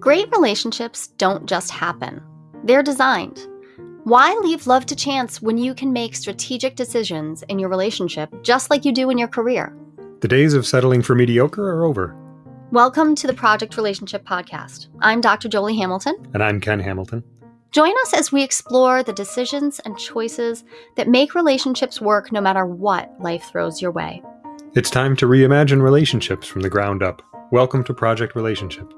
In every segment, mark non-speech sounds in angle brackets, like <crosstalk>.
Great relationships don't just happen, they're designed. Why leave love to chance when you can make strategic decisions in your relationship just like you do in your career? The days of settling for mediocre are over. Welcome to the Project Relationship Podcast. I'm Dr. Jolie Hamilton. And I'm Ken Hamilton. Join us as we explore the decisions and choices that make relationships work no matter what life throws your way. It's time to reimagine relationships from the ground up. Welcome to Project Relationship.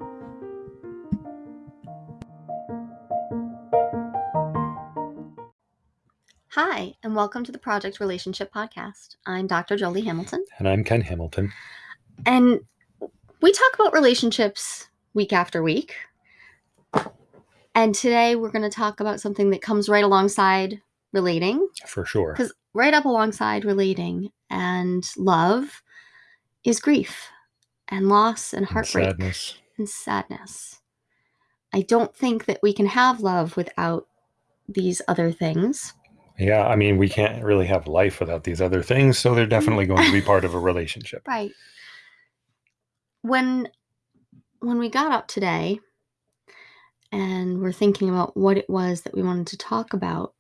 Hi, and welcome to the Project Relationship Podcast. I'm Dr. Jolie Hamilton. And I'm Ken Hamilton. And we talk about relationships week after week. And today we're going to talk about something that comes right alongside relating. For sure. Because right up alongside relating and love is grief and loss and heartbreak and sadness. and sadness. I don't think that we can have love without these other things. Yeah, I mean, we can't really have life without these other things, so they're mm-hmm. definitely going to be <laughs> part of a relationship. Right. When when we got up today and we're thinking about what it was that we wanted to talk about,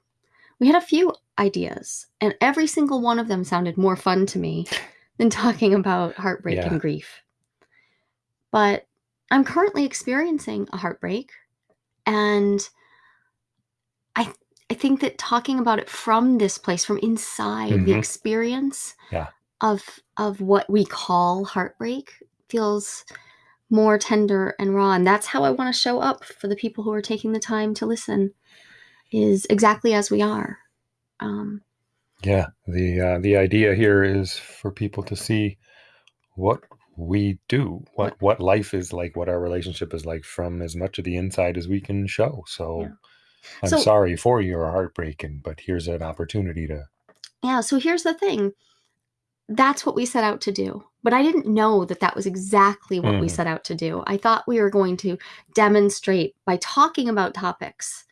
we had a few ideas, and every single one of them sounded more fun to me <laughs> than talking about heartbreak Yeah. and grief. But I'm currently experiencing a heartbreak, and I I think that talking about it from this place, from inside the Mhm. experience Yeah. of of what we call heartbreak, feels more tender and raw. And that's how I want to show up for the people who are taking the time to listen, is exactly as we are. Um, Yeah, the uh, the idea here is for people to see what we do, what what life is like, what our relationship is like from as much of the inside as we can show. So Yeah. I'm So- sorry for your heartbreak, and but here's an opportunity to yeah. So here's the thing. That's what we set out to do. But I didn't know that that was exactly what we Mhm. set out to do. I thought we were going to demonstrate by talking about topics.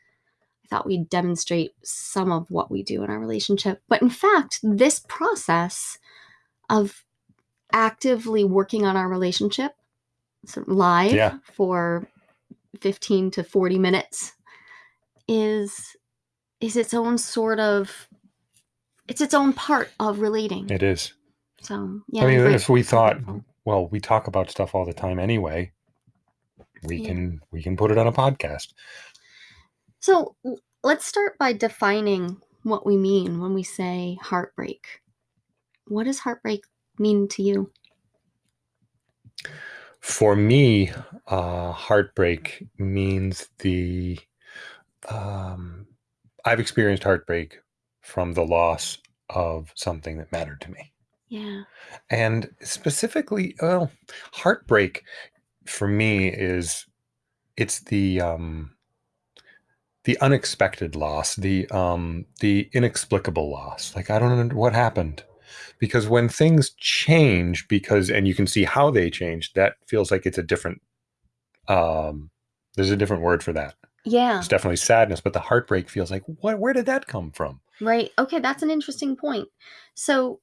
I thought we'd demonstrate some of what we do in our relationship. But in fact, this process of actively working on our relationship live Yeah. for 15 to 40 minutes is is its own sort of it's its own part of relating. it is. So yeah. I mean, if we thought, well, we talk about stuff all the time anyway. We Yeah. can we can put it on a podcast. So let's start by defining what we mean when we say heartbreak. What does heartbreak mean to you? For me, uh, heartbreak means the. Um, I've experienced heartbreak from the loss of something that mattered to me, Yeah. and specifically, well, heartbreak for me is it's the um, the unexpected loss, the um, the inexplicable loss. Like I don't know what happened, because when things change, because and you can see how they change, that feels like it's a different. Um, there's a different word for that. Yeah. It's definitely sadness, but the heartbreak feels like what? Where did that come from? Right. Okay, that's an interesting point. So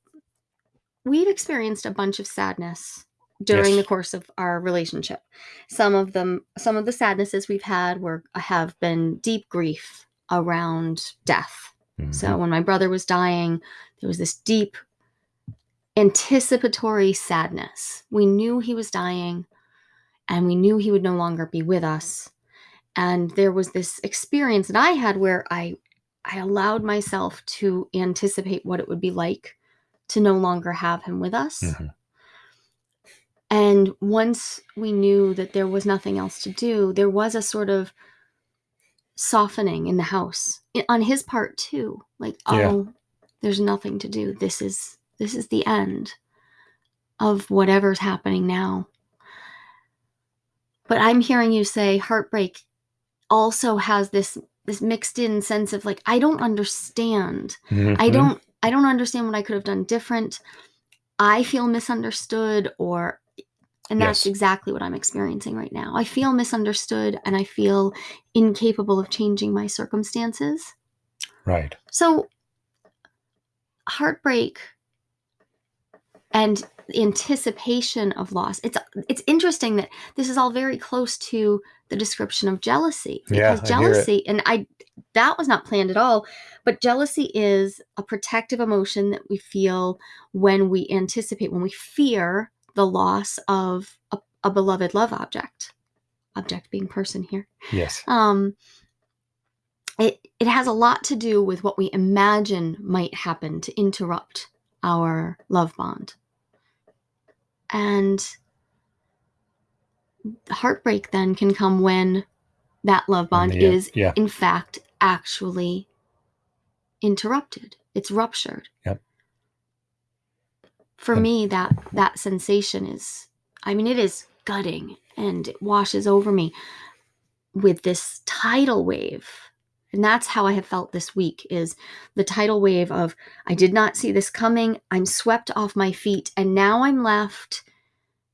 we've experienced a bunch of sadness during Yes. the course of our relationship. Some of them some of the sadnesses we've had were have been deep grief around death. So Mhm. when my brother was dying, there was this deep anticipatory sadness. We knew he was dying and we knew he would no longer be with us. And there was this experience that I had where I I allowed myself to anticipate what it would be like to no longer have him with us. Mhm. And once we knew that there was nothing else to do, there was a sort of softening in the house on his part too. Like, Yeah. oh, there's nothing to do. This is this is the end of whatever's happening now. But I'm hearing you say heartbreak also has this this mixed in sense of like I don't understand. I Mhm. don't I don't understand what I could have done different. I feel misunderstood or and that's Yes. exactly what I'm experiencing right now. I feel misunderstood and I feel incapable of changing my circumstances. Right. So heartbreak and anticipation of loss. It's it's interesting that this is all very close to the description of jealousy Yeah, because I jealousy and I that was not planned at all, but jealousy is a protective emotion that we feel when we anticipate when we fear the loss of a, a beloved love object. Object being person here. Yes. Um it it has a lot to do with what we imagine might happen to interrupt our love bond. And heartbreak then can come when that love bond is, yeah. in fact, actually interrupted. It's ruptured. Yep. For And- me, that that sensation is, I mean, it is gutting and it washes over me with this tidal wave. And that's how I have felt this week is the tidal wave of I did not see this coming. I'm swept off my feet and now I'm left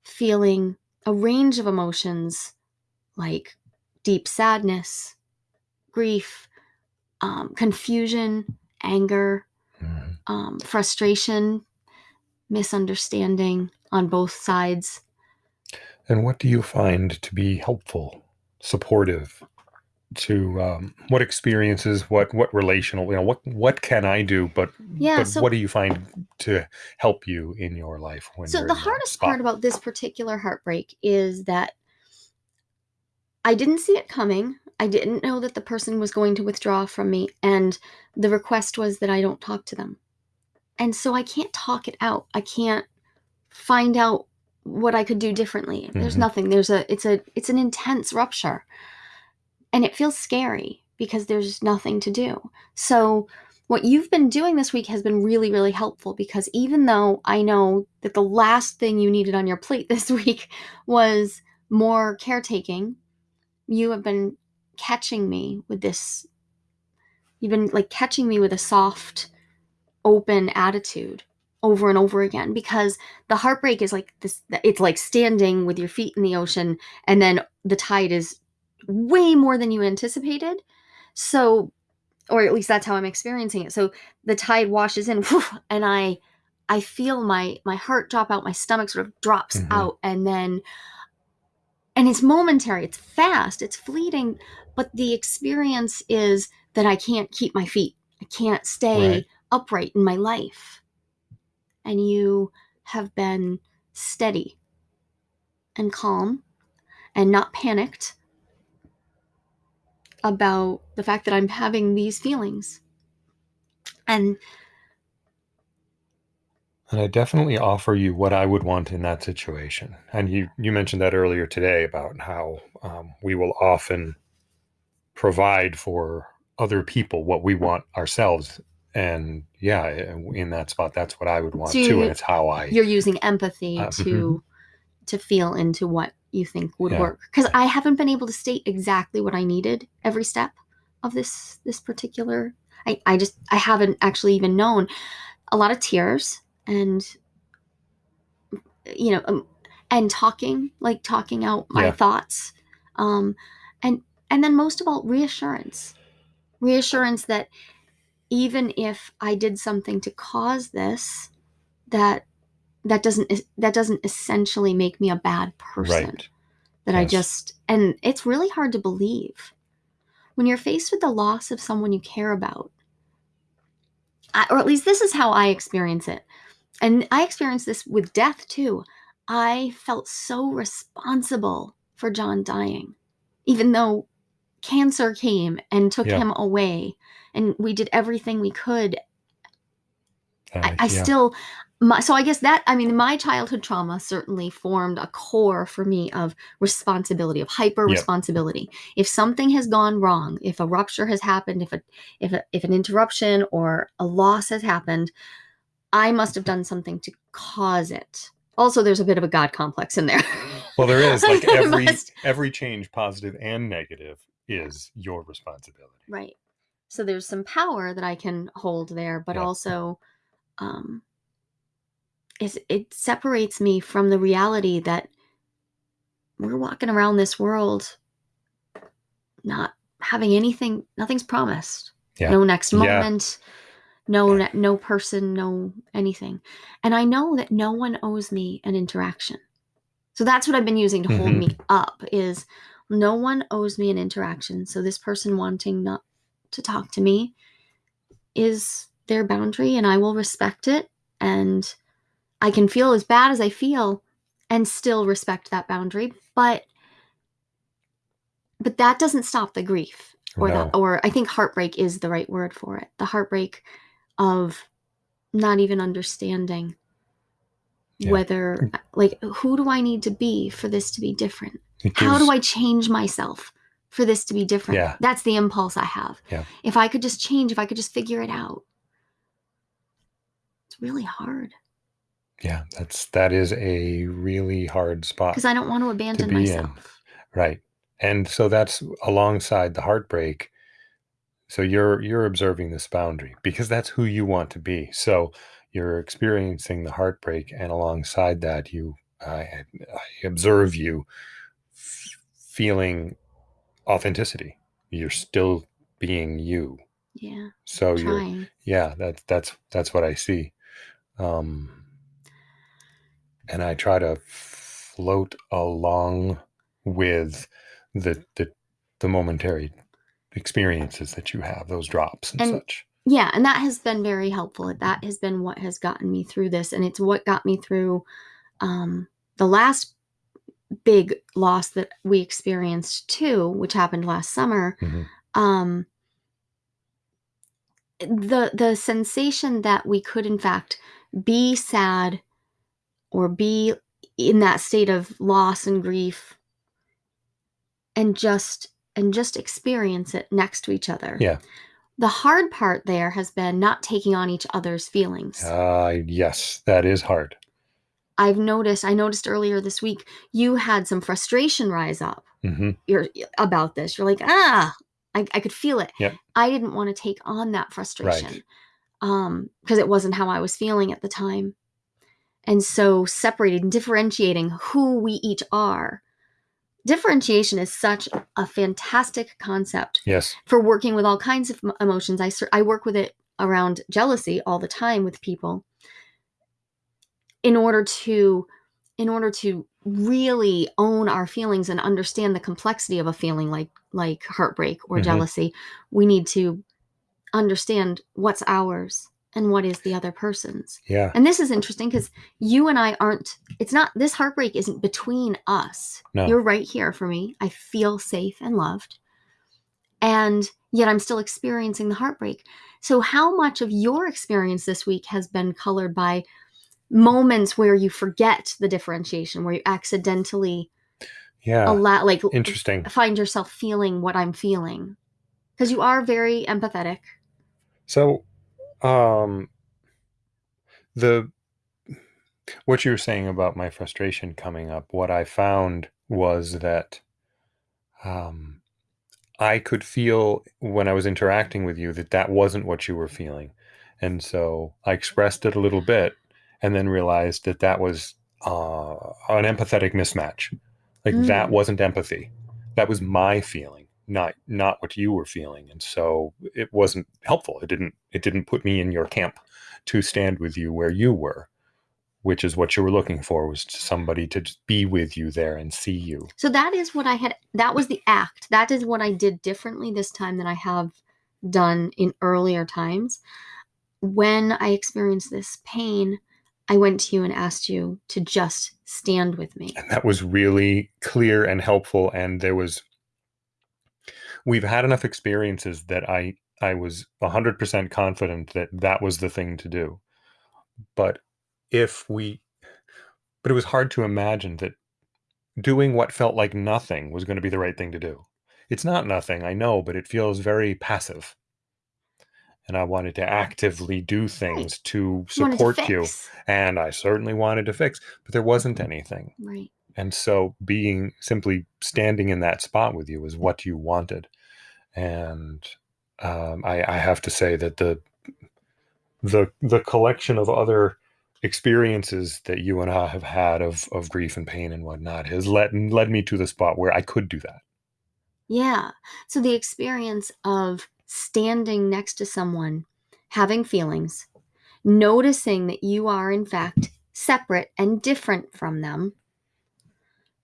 feeling a range of emotions like deep sadness, grief, um, confusion, anger, Mhm. um, frustration, misunderstanding on both sides. And what do you find to be helpful, supportive? To um, what experiences, what what relational, you know, what what can I do? But Yeah, but so what do you find to help you in your life when so the hardest part about this particular heartbreak is that I didn't see it coming. I didn't know that the person was going to withdraw from me and the request was that I don't talk to them. And so I can't talk it out. I can't find out what I could do differently. There's Mhm. nothing. There's a it's a it's an intense rupture. And it feels scary because there's nothing to do. So what you've been doing this week has been really really helpful because even though I know that the last thing you needed on your plate <laughs> this week was more caretaking, you have been catching me with this you've been like catching me with a soft open attitude over and over again because the heartbreak is like this it's like standing with your feet in the ocean and then the tide is way more than you anticipated so or at least that's how i'm experiencing it so the tide washes in and i i feel my my heart drop out my stomach sort of drops Mhm. out and then and it's momentary it's fast it's fleeting but the experience is that i can't keep my feet i can't stay Right. upright in my life and you have been steady and calm and not panicked about the fact that I'm having these feelings. And And I definitely offer you what I would want in that situation. And you you mentioned that earlier today about how um, we will often provide for other people what we want ourselves. And yeah, in that spot, that's what I would want So too. And it's how I you're using empathy Uh, to to feel into what you think would Yeah. work because I haven't been able to state exactly what I needed every step of this this particular I, I just I haven't actually even known a lot of tears and you know um, and talking like talking out my Yeah. thoughts um and and then most of all reassurance reassurance that even if I did something to cause this that that doesn't that doesn't essentially make me a bad person right. that I just and it's really hard to believe when you're faced with the loss of someone you care about. I, or at least this is how I experience it. And I experienced this with death too. I felt so responsible for John dying, even though cancer came and took Yeah. him away, and we did everything we could I, I yeah. still my, so i guess that i mean my childhood trauma certainly formed a core for me of responsibility of hyper responsibility if something has gone wrong if a rupture has happened if a if a, if an interruption or a loss has happened i must have done something to cause it also there's a bit of a god complex in there Well, there is <laughs> like every must- every change, positive and negative, is your responsibility. Right. So there's some power that I can hold there, but Yeah. also um is it separates me from the reality that we're walking around this world not having anything nothing's promised. Yeah. No next Yeah. moment, No, Yeah. no person, no anything. And I know that no one owes me an interaction. So that's what I've been using to hold Mhm. me up is no one owes me an interaction. So this person wanting not to talk to me is their boundary and I will respect it and I can feel as bad as I feel and still respect that boundary, but but that doesn't stop the grief or No. that or I think heartbreak is the right word for it. The heartbreak of not even understanding Yeah. whether like who do I need to be for this to be different? How do I change myself for this to be different? Yeah. That's the impulse I have. Yeah. If I could just change, if I could just figure it out. It's really hard Yeah, that's that is a really hard spot. because I don't want to abandon in. myself. Right. And so that's alongside the heartbreak. So you're you're observing this boundary because that's who you want to be. So you're experiencing the heartbreak and alongside that you I, I observe you f- feeling authenticity. You're still being you. Yeah. So you're yeah, that's that's that's what I see. Um and I try to float along with the the the momentary experiences that you have, those drops and, And- such. Yeah, and that has been very helpful. That has been what has gotten me through this, and it's what got me through um, the last big loss that we experienced too, which happened last summer. Mhm. Um, the the sensation that we could in fact be sad or be in that state of loss and grief and just and just experience it next to each other. Yeah. The hard part there has been not taking on each other's feelings. Uh yes, that is hard. I've noticed, I noticed earlier this week, you had some frustration rise up mm -hmm. you're, about this. You're like, ah, I, I could feel it. Yep. I didn't want to take on that frustration um, because it wasn't how I was feeling at the time. And so separating, differentiating who we each are. Differentiation is such a fantastic concept Yes. for working with all kinds of emotions. I I work with it around jealousy all the time with people. In order to in order to really own our feelings and understand the complexity of a feeling like like heartbreak or Mhm. jealousy, we need to understand what's ours and what is the other person's. Yeah. And this is interesting because you and I aren't, it's not, this heartbreak isn't between us. No. You're right here for me. I feel safe and loved. And yet I'm still experiencing the heartbreak. So, how much of your experience this week has been colored by moments where you forget the differentiation, where you accidentally Yeah. allow, like, Interesting. find yourself feeling what I'm feeling? Because you are very empathetic. So, um, the what you were saying about my frustration coming up, what I found was that um, I could feel when I was interacting with you that that wasn't what you were feeling, and so I expressed it a little bit, and then realized that that was uh, an empathetic mismatch. Like that Mm. wasn't empathy. That was my feeling, not not what you were feeling, and so it wasn't helpful. It didn't it didn't put me in your camp to stand with you where you were, which is what you were looking for was somebody to just be with you there and see you. So that is what I had. That was the act. That is what I did differently this time than I have done in earlier times. When I experienced this pain, I went to you and asked you to just stand with me. And that was really clear and helpful. And there was, we've had enough experiences that I, I was 100% confident that that was the thing to do. But if we, but it was hard to imagine that doing what felt like nothing was going to be the right thing to do. It's not nothing, I know, but it feels very passive. And I wanted to actively do things to You to support you. fix. And I certainly wanted to fix, but there wasn't mm. anything. Right. And so being simply standing in that spot with you is what you wanted. And um, I, I have to say that the the the collection of other experiences that you and I have had of of grief and pain and whatnot has led led me to the spot where I could do that. Yeah. So the experience of standing next to someone having feelings, noticing that you are, in fact, separate and different from them.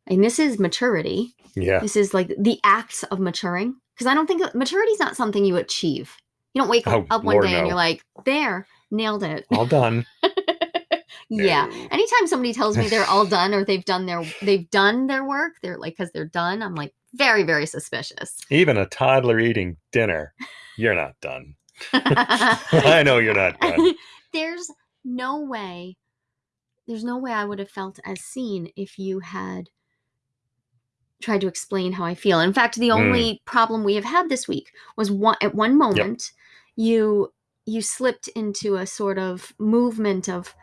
And this is maturity. Yeah. This is like the acts of maturing. Because I don't think maturity is not something you achieve. You don't wake Oh, up one Lord, day and you're like, there, nailed it. All done. <laughs> yeah. No. Anytime somebody tells me they're all <laughs> done or they've done their they've done their work, they're like because they're done. I'm like very very suspicious. Even a toddler eating dinner, you're not done. <laughs> I know you're not done. there's no way. There's no way I would have felt as seen if you had tried to explain how I feel. In fact, the Mm. only problem we have had this week was one at one moment you you slipped into a sort of movement of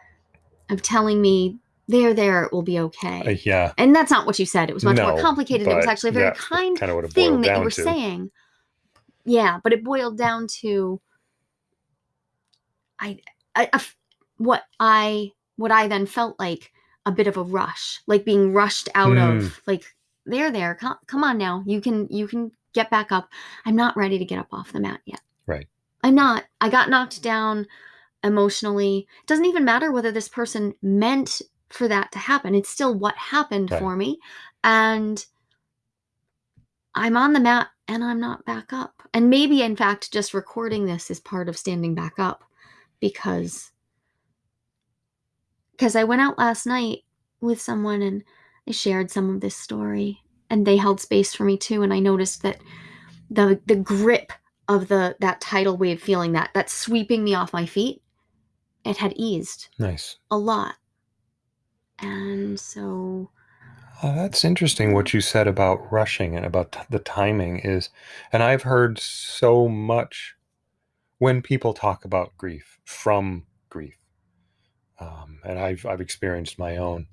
of telling me there there it will be okay. Uh, yeah. and that's not what you said. It was much more complicated. It was actually a very yeah, kind Kind of what it thing that you were to. saying. Yeah, but it boiled down to I, I, what I what I then felt like a bit of a rush, like being rushed out Hmm. of like there there come, come on now you can you can get back up. I'm not ready to get up off the mat yet. Right. I'm not. I got knocked down emotionally. It doesn't even matter whether this person meant for that to happen. It's still what happened Right. for me. And I'm on the mat and I'm not back up. And maybe, in fact, just recording this is part of standing back up because because I went out last night with someone and I shared some of this story and they held space for me too and I noticed that the the grip of the that tidal wave feeling that that sweeping me off my feet it had eased Nice. a lot. And so Oh, that's interesting what you said about rushing and about t- the timing is, and I've heard so much when people talk about grief from grief, um, and I've I've experienced my own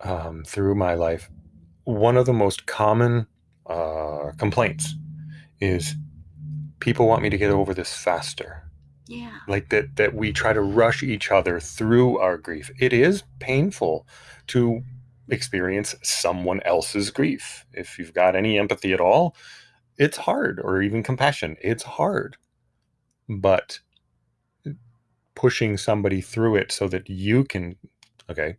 um, through my life. One of the most common uh, complaints is people want me to get over this faster yeah. like that that we try to rush each other through our grief it is painful to experience someone else's grief if you've got any empathy at all it's hard or even compassion it's hard but pushing somebody through it so that you can okay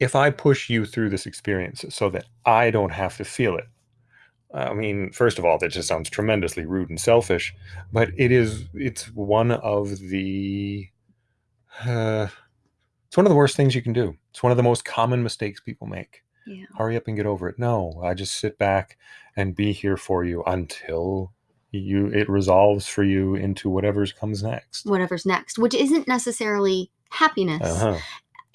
if i push you through this experience so that i don't have to feel it i mean first of all that just sounds tremendously rude and selfish but it is it's one of the uh, it's one of the worst things you can do. It's one of the most common mistakes people make. Yeah. hurry up and get over it. No i just sit back and be here for you until you it resolves for you into whatever's comes next. Whatever's next, which isn't necessarily happiness. Uh-huh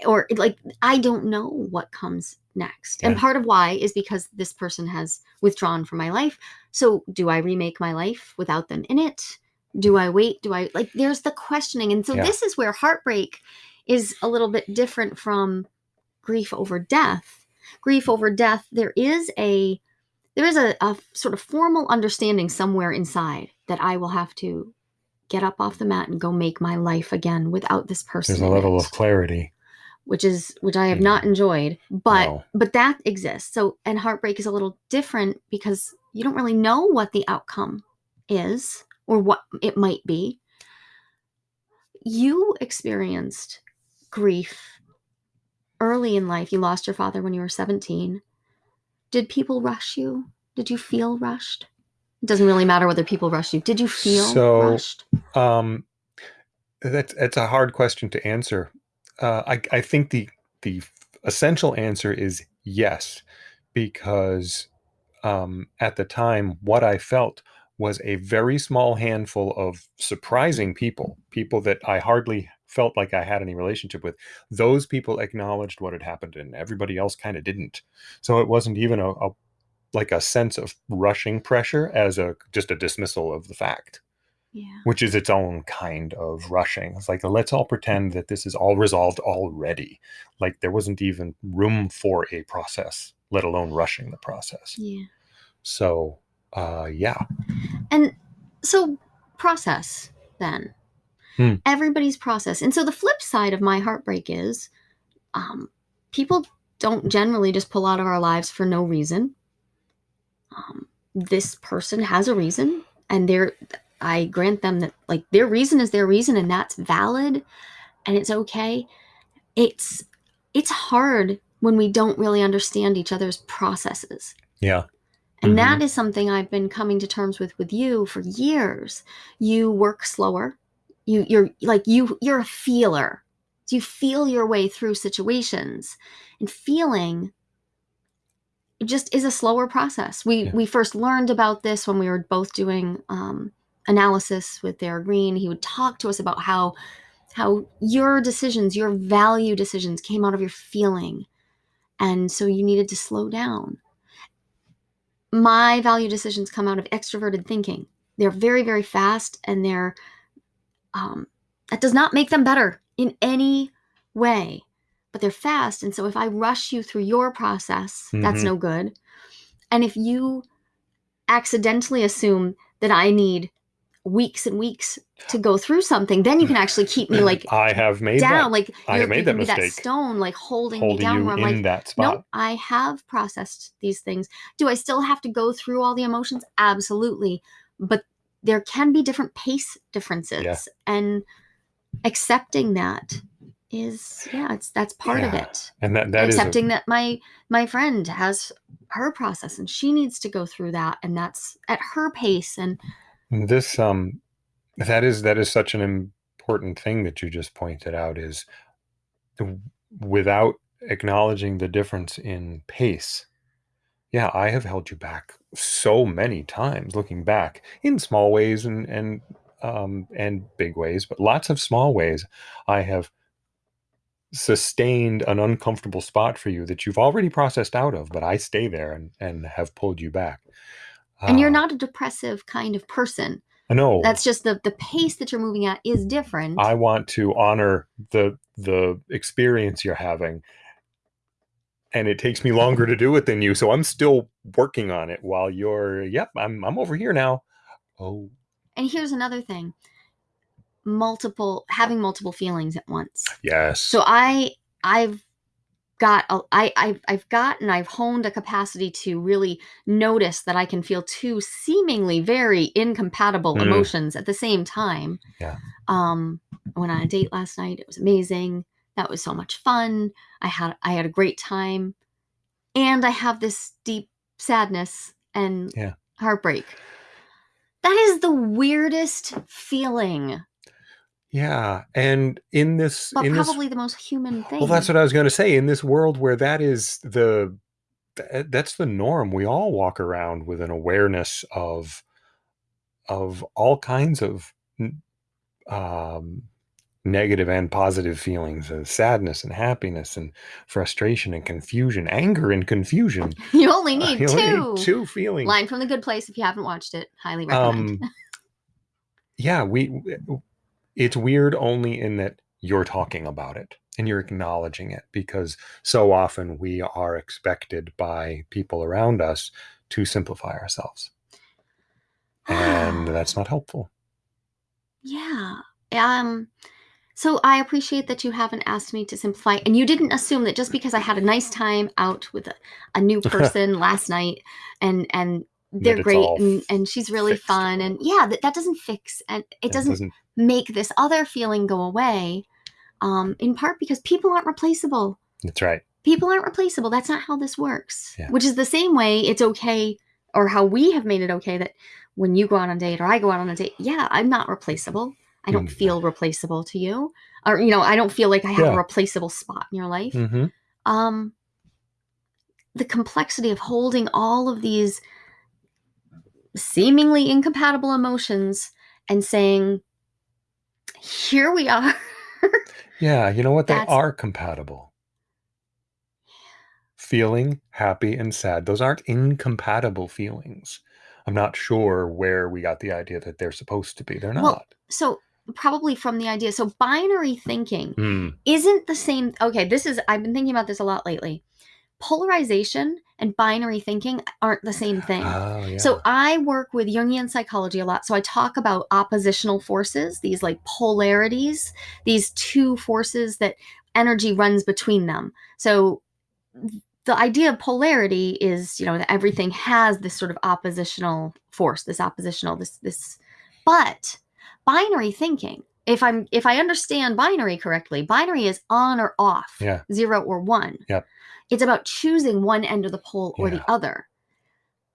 or like I don't know what comes next. And part of why is because this person has withdrawn from my life. So do I remake my life without them in it? Do I wait? Do I like there's the questioning. And so Yeah. this is where heartbreak is a little bit different from grief over death. Grief over death, there is a there is a, a sort of formal understanding somewhere inside that I will have to get up off the mat and go make my life again without this person. there's a level of clarity which is which I have not enjoyed, but No. but that exists. So and heartbreak is a little different because you don't really know what the outcome is or what it might be. You experienced grief early in life. You lost your father when you were 17. Did people rush you? Did you feel rushed? It doesn't really matter whether people rush you. Did you feel So- rushed? Um, that's that's a hard question to answer. Uh, I I think the the essential answer is yes, because um, at the time, what I felt was a very small handful of surprising people, people that I hardly felt like I had any relationship with. Those people acknowledged what had happened, and everybody else kind of didn't. So it wasn't even a, a like a sense of rushing pressure as a just a dismissal of the fact Yeah. which is its own kind of rushing. It's like let's all pretend that this is all resolved already. Like there wasn't even room for a process, let alone rushing the process. Yeah. So, uh, yeah, And so, process then. Hmm. Everybody's process. And so, the flip side of my heartbreak is um, people don't generally just pull out of our lives for no reason. Um, this person has a reason, and they're I grant them that like their reason is their reason and that's valid and it's okay. It's it's hard when we don't really understand each other's processes. Yeah. And Mhm. that is something I've been coming to terms with with you for years. You work slower. You you're like you you're a feeler. You feel your way through situations. And feeling just is a slower process. We Yeah. we first learned about this when we were both doing um, analysis with Dara Green. He would talk to us about how how your decisions, your value decisions came out of your feeling. And so you needed to slow down. My value decisions come out of extroverted thinking. They're very, very fast and they're, um, that does not make them better in any way, but they're fast. And so if I rush you through your process, that's Mhm. no good. And if you accidentally assume that I need weeks and weeks to go through something, then you can actually keep me <laughs> like I have made down, that, like I have made that be that mistake. stone, like holding, me down. Where I'm like, that spot. nope, I have processed these things. Do I still have to go through all the emotions? Absolutely, but there can be different pace differences, and accepting that is yeah, it's that's part of it. And that that is a- accepting that my my friend has her process and she needs to go through that, and that's at her pace. And this um that is that is such an important thing that you just pointed out is without acknowledging the difference in pace yeah i have held you back so many times looking back in small ways and and um and big ways but lots of small ways i have sustained an uncomfortable spot for you that you've already processed out of but i stay there and and have pulled you back and you're not a depressive kind of person. no That's just the the pace that you're moving at is different. I want to honor the the experience you're having. And it takes me longer to do it than you, so I'm still working on it while you're yep, I'm I'm over here now. Oh, and here's another thing: multiple having multiple feelings at once. yes. So I I've got a, I I've I've gotten I've honed a capacity to really notice that I can feel two seemingly very incompatible Mm. emotions at the same time. Yeah. Um I went on a date last night. It was amazing. That was so much fun. I had I had a great time. And I have this deep sadness and Yeah. heartbreak. That is the weirdest feeling, yeah, and in this but in this probably the most human thing. Well, that's what I was going to say. In this world where that is the that's the norm, we all walk around with an awareness of of all kinds of um, negative and positive feelings, of sadness and happiness and frustration and confusion, anger and confusion. <laughs> <laughs> you only need You two. only need two feelings. Line from the Good Place. If you haven't watched it, highly recommend. Um, <laughs> yeah, we. It's weird only in that you're talking about it and you're acknowledging it because so often we are expected by people around us to simplify ourselves, and <gasps> that's not helpful. yeah. Um. So I appreciate that you haven't asked me to simplify, and you didn't assume that just because I had a nice time out with a, a new <laughs> person last night, and and they're great, and, and she's really fixed. fun, and yeah, that, that doesn't fix, and it It doesn't make this other feeling go away. Um, in part because people aren't replaceable. That's right. people aren't replaceable. That's not how this works. Yeah. Which is the same way it's okay, or how we have made it okay that when you go out on a date or I go out on a date, yeah, I'm not replaceable. I don't Mm. feel replaceable to you, or you know, I don't feel like I have Yeah. a replaceable spot in your life. hmm Um, the complexity of holding all of these seemingly incompatible emotions and saying, "Here we are." <laughs> Yeah, you know what? They That's- are compatible. Feeling happy and sad; those aren't incompatible feelings. I'm not sure where we got the idea that they're supposed to be. They're not. Well, so probably from the idea. So binary thinking Hmm. isn't the same. Okay, this is, I've been thinking about this a lot lately. Polarization and binary thinking aren't the same thing. Oh, yeah. So I work with Jungian psychology a lot. So I talk about oppositional forces, these like polarities, these two forces that energy runs between them. So the idea of polarity is, you know, that everything has this sort of oppositional force, this oppositional, this this But binary thinking, if I'm if I understand binary correctly, binary is on or off, Yeah. zero or one. Yep. It's about choosing one end of the pole or Yeah. the other.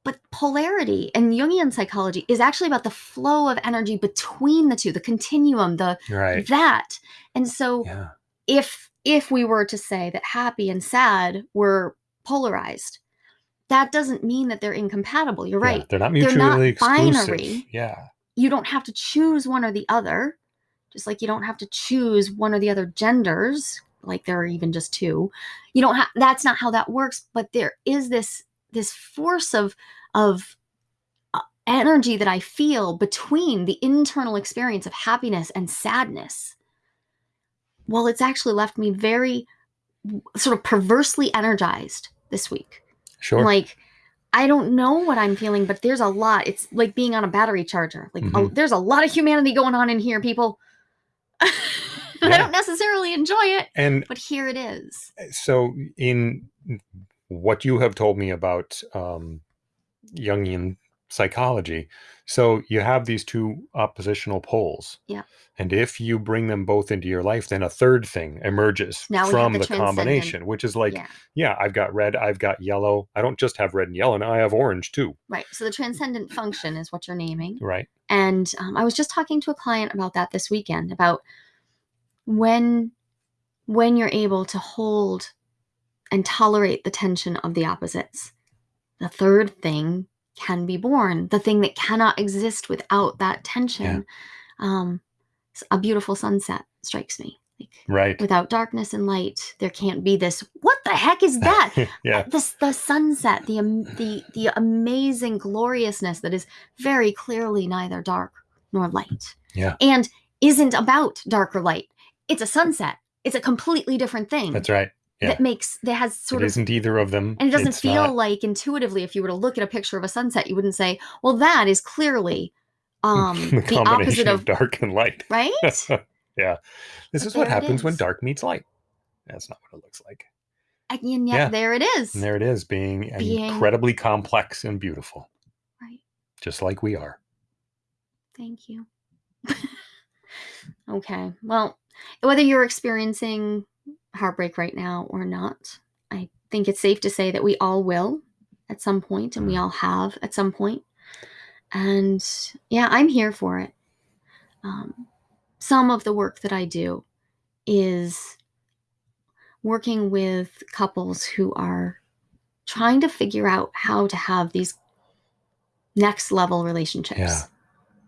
But polarity in Jungian psychology is actually about the flow of energy between the two, the continuum, the Right. that. And so Yeah. if if we were to say that happy and sad were polarized, that doesn't mean that they're incompatible. You're Yeah, right. They're not mutually They're not exclusive. binary. Yeah. You don't have to choose one or the other, just like you don't have to choose one or the other genders, like there are even just two. You don't have that's not how that works, but there is this this force of of uh, energy that I feel between the internal experience of happiness and sadness. Well, it's actually left me very sort of perversely energized this week. Sure. Like, I don't know what I'm feeling, but there's a lot. It's like being on a battery charger. Like, a- Mhm. there's a lot of humanity going on in here, people. <laughs> I Yeah. don't necessarily enjoy it, and but here it is. so in what you have told me about um, Jungian psychology, so you have these two oppositional poles. Yeah. And if you bring them both into your life, then a third thing emerges Now from the the, combination, which is like, yeah, yeah, I've got red, I've got yellow. I don't just have red and yellow, now I have orange too, right. So the transcendent function is what you're naming. right? And um, I was just talking to a client about that this weekend about when when you're able to hold and tolerate the tension of the opposites. The third thing can be born. The thing that cannot exist without that tension. Um, s- a beautiful sunset strikes me. Like Right. without darkness and light, there can't be this. What the heck is that? <laughs> yeah. this the sunset the am- the the amazing gloriousness that is very clearly neither dark nor light Yeah. and isn't about dark or light it's a sunset it's a completely different thing That's right. yeah. that makes that has sort it of isn't either of them. and it doesn't It's feel not- like intuitively if you were to look at a picture of a sunset you wouldn't say well that is clearly <laughs> um the the combination opposite of of dark and light. <laughs> right yeah. This But is what happens when is. dark meets light. That's not what it looks like. and yet Yeah. there it is And there it is, being, Being- incredibly complex and beautiful, right just like we are. Thank you. <laughs> okay. Well, whether you're experiencing heartbreak right now or not, I think it's safe to say that we all will at some point, and we Mm. all have at some point. And yeah, I'm here for it. Um, some of the work that I do is working with couples who are trying to figure out how to have these next level relationships Yeah.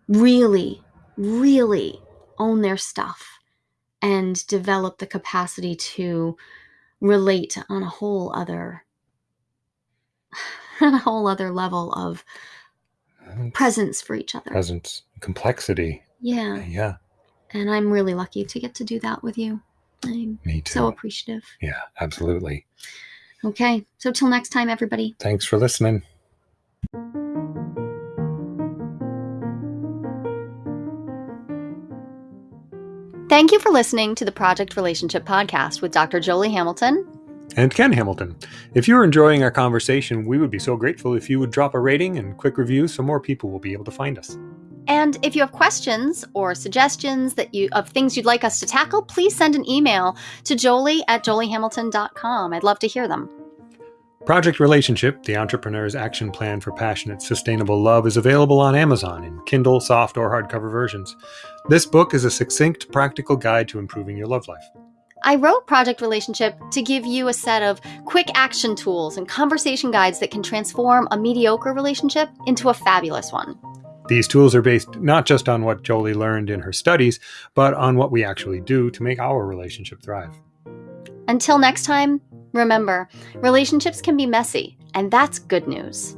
really, really own their stuff and develop the capacity to relate on a whole other <sighs> on a whole other level of presence for each other. Presence, complexity. Yeah. Yeah, And I'm really lucky to get to do that with you. I'm me too. so appreciative. yeah, absolutely. Okay. So till next time, everybody. Thanks for listening. Thank you for listening to the Project Relationship Podcast with Dr. Jolie Hamilton. And Ken Hamilton. If you're enjoying our conversation, we would be so grateful if you would drop a rating and quick review so more people will be able to find us. And if you have questions or suggestions that you of things you'd like us to tackle, please send an email to jolie at joliehamilton.com. I'd love to hear them. Project Relationship, the entrepreneur's action plan for passionate, sustainable love, is available on Amazon in Kindle, soft, or hardcover versions. This book is a succinct, practical guide to improving your love life. I wrote Project Relationship to give you a set of quick action tools and conversation guides that can transform a mediocre relationship into a fabulous one. These tools are based not just on what Jolie learned in her studies, but on what we actually do to make our relationship thrive. Until next time, remember relationships can be messy, and that's good news.